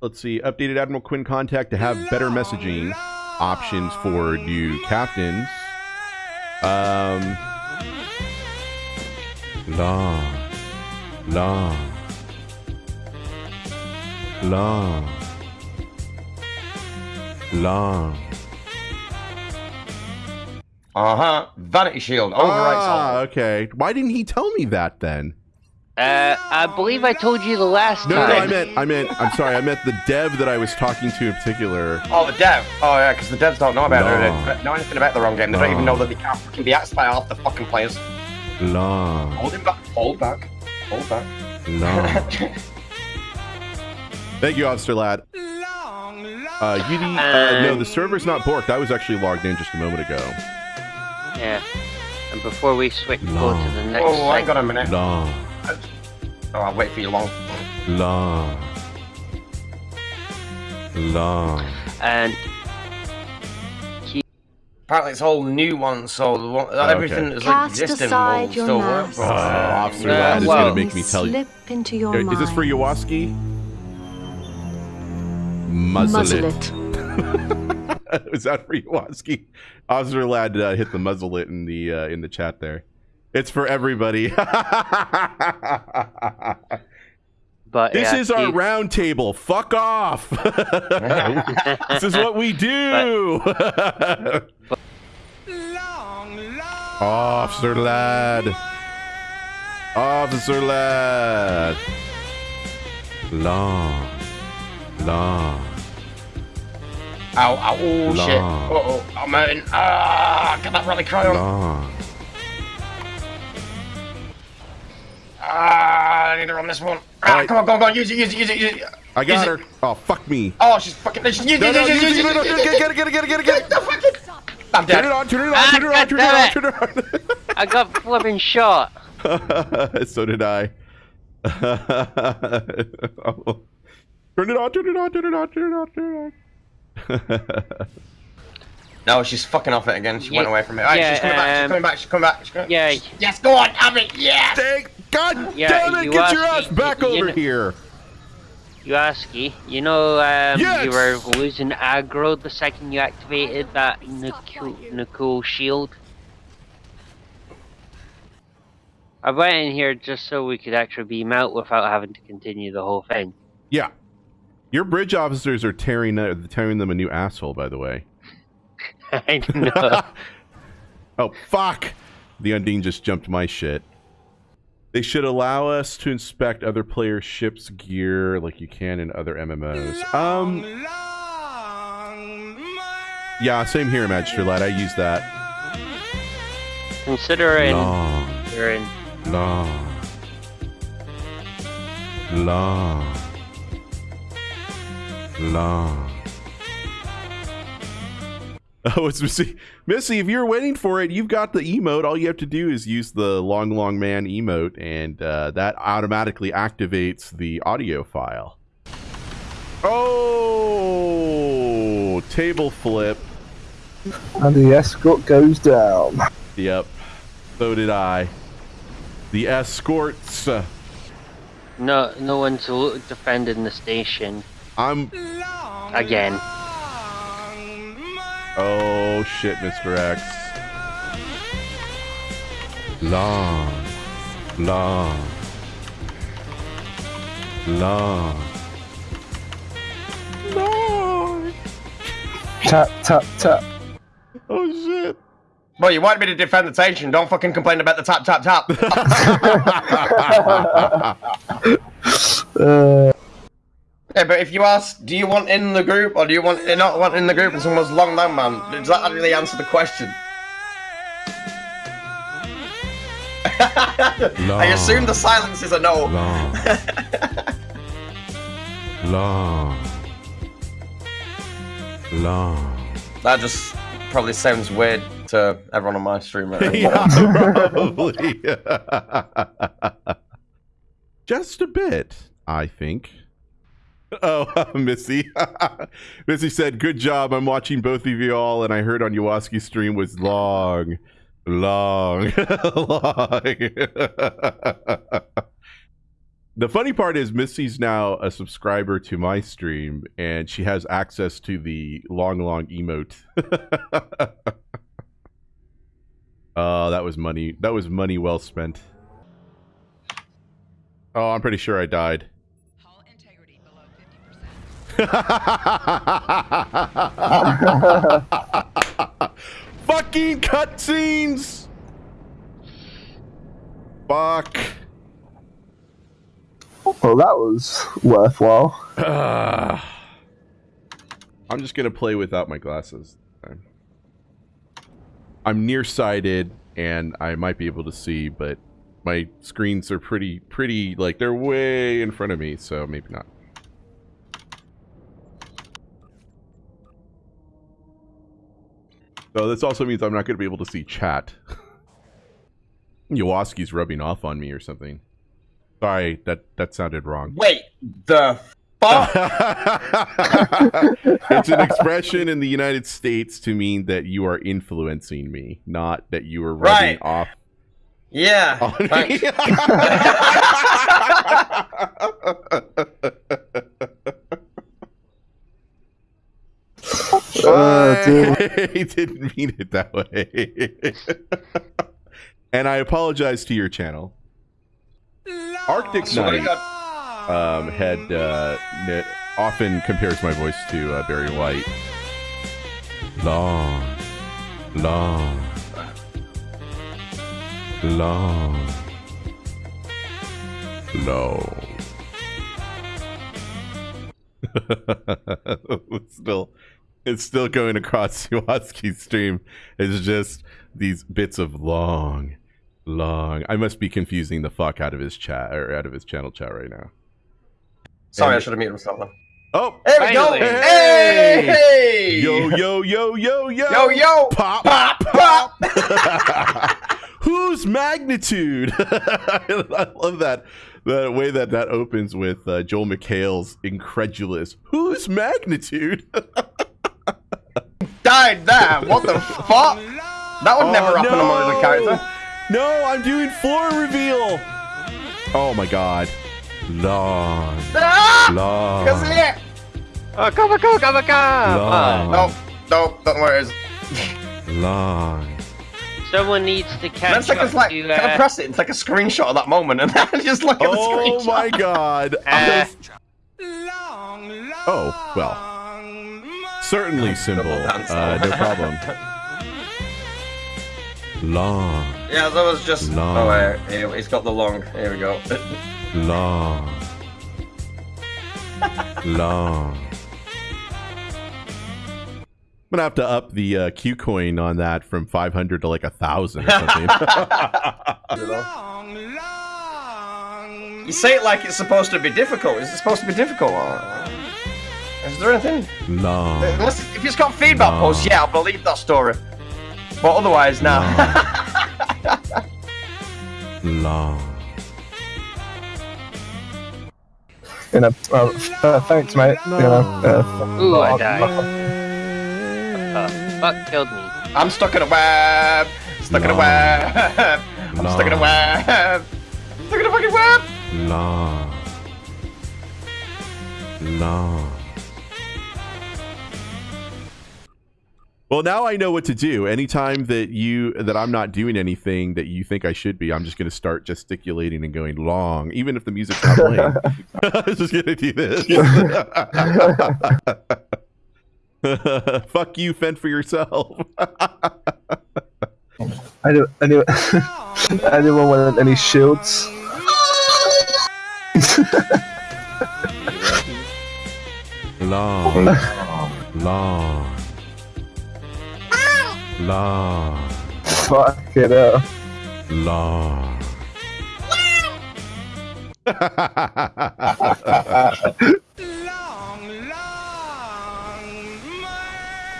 let's see, updated Admiral Quinn contact to have better messaging options for new captains. Um, long, long, long, long. Uh huh. Vanity Shield. Overwrites Ah, all. okay. Why didn't he tell me that then? Uh, I believe I told you the last No, no, time. I meant, I meant, I'm sorry, I meant the dev that I was talking to in particular. Oh, the dev. Oh, yeah, because the devs don't know about No. it. Know anything about the wrong game. They don't even know that they can't fucking be axed by half the fucking players. Long, Hold him back. Hold back. Hold back. long. Thank you, Officer Lad. Uh, UD, uh, no, the server's not borked. I was actually logged in just a moment ago. Yeah. And before we switch, go No. to the next oh, I slide. got a minute. Long, Oh, I'll wait for you long. long, long. And Apparently, it's all new ones, so the one, okay. everything that's like, Cast existing aside will your still work. mask. Oh, but- Officer Lad is well- gonna make me tell you. Slip into your Is this for mind. Yawaski? Muzzle, Muzzle it. it. Is that for Yawaski? Officer Lad uh, hit the muzzle it in the uh, in the chat there. It's for everybody. but this yeah, is our you- round table. Fuck off. this is what we do. Officer Lad. Officer Lad. Long. Long. Ow, ow, oh shit. Uh oh, I'm hurting. Ah, get that rally cry on. Long. Ah, I need to run this one. Ah, Alright. come on, go on, go use it, use it, use it, use it. I got Use her. it. Oh, fuck me. Oh, she's fucking, she's using No, no, use it, use use it, no, no, it. get it, get it, get it, get it, get it, get it. I'm Turn it on, turn it on, Ah, turn it on, turn it God on, turn it on. I got flipping shot. so did I. Oh. Turn it on, turn it on, turn it on, turn it on, turn it on. No, she's fucking off it again. She went away from it. Alright, yeah, she's coming back, she's um, coming back, she's coming back, she's coming Yeah, Yes, go on, have it, yeah! Dang, God Yeah, damn it, you get your ass back you over know- here. Yawaski, you know, um, Yes! you were losing aggro the second you activated that Nicole, Nicole shield. I went in here just so we could actually beam out without having to continue the whole thing. Yeah. Your bridge officers are tearing uh, tearing them a new asshole, by the way. I know. Oh, fuck! The Undine just jumped my shit. They should allow us to inspect other players' ships' gear like you can in other MMOs. Um, yeah, same here, Magister Lad. I use that. Considering Long, you're long, long, long. Oh, it's Missy. Missy, if you're waiting for it, you've got the emote. All you have to do is use the long, long man emote, and uh, that automatically activates the audio file. Oh, table flip. And the escort goes down. Yep. So did I. The escorts. uh, no no one's defending the station I'm. again. Oh shit, Mr. X. Long, long, long, long. Tap, tap, tap. Oh shit. Well, you wanted me to defend the station. Don't fucking complain about the tap, tap, tap. Uh, yeah, but if you ask, do you want in the group or do you want not want in the group and someone's long down, man, does that really answer the question? I assume the silence is a no. long, long, long. That just probably sounds weird to everyone on my stream right yeah, probably. Just a bit, I think. Oh, Missy. Missy said, Good job. I'm watching both of you all, and I heard on Yawaski's stream was long, long, long. The funny part is Missy's now a subscriber to my stream, and she has access to the long, long emote. Oh, that was money. That was money well spent. Oh, I'm pretty sure I died. Fucking cutscenes! Fuck. Well, that was worthwhile. Ah. I'm just gonna play without my glasses. time. I'm nearsighted and I might be able to see, but my screens are pretty, pretty like they're way in front of me, so maybe not. So this also means I'm not going to be able to see chat. Yawaski's rubbing off on me or something. Sorry, that that sounded wrong. Wait, the fuck? it's an expression in the United States to mean that you are influencing me, not that you are rubbing Right. off yeah. on me. Oh, dear. I didn't mean it that way. and I apologize to your channel. Arctic Knight um, had uh, often compares my voice to uh, Barry White. Long, long, long, long. still, it's still going across Siwaski's stream. It's just these bits of long, long. I must be confusing the fuck out of his chat or out of his channel chat right now. Sorry, I should have muted myself then. Oh, There we go. Finally. Hey! hey! yo, yo, yo, yo, yo, Yo, yo! pop, Pop, pop! Whose magnitude? I love that the way that that opens with uh, Joel McHale's incredulous. Whose magnitude? Died there. What the fuck? That would never Oh, happen no. among the character. No, I'm doing floor reveal. Oh my god. Long, Ah! long, Cause yeah. Oh, come on, come on, come on, come long, on. No, no, don't worry. Long. Someone needs to catch it's like, up it's like, to, can I uh, press it? It's like a screenshot of that moment, and then just look at the screenshot. Oh my god. uh, Oh, well. Certainly, symbol. dance Uh, no problem. Long, Yeah, that was just. Long. Oh, wait, here, he's got the long. Here we go. long, long. I'm gonna have to up the uh, Q coin on that from 500 to like a thousand or something. long, long. You say it like it's supposed to be difficult. Is it supposed to be difficult? Is there anything? No. Unless if it's got feedback No. posts, yeah, I'll believe that story. But otherwise, no. long. You know, uh, uh, thanks, mate. You know, uh, Ooh, I died. Uh, fuck killed me. I'm stuck in a web. Stuck in a web. I'm stuck in a web. Stuck in a fucking web. Long. Long. Well, now I know what to do. Anytime that you that I'm not doing anything that you think I should be, I'm just going to start gesticulating and going long, even if the music's not playing. I'm just going to do this. Fuck you, fend for yourself. any, any, anyone want any shields? long, long, long. Fuck it up. Long.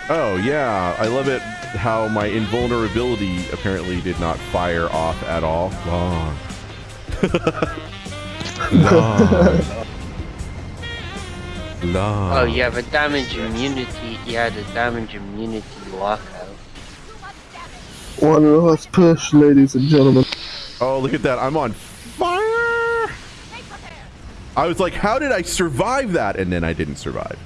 oh yeah, I love it how my invulnerability apparently did not fire off at all. Long. Long. Long. Oh, you have a damage immunity. You had a damage immunity lockout. One last push, ladies and gentlemen. Oh, look at that. I'm on fire. I was like, how did I survive that? And then I didn't survive.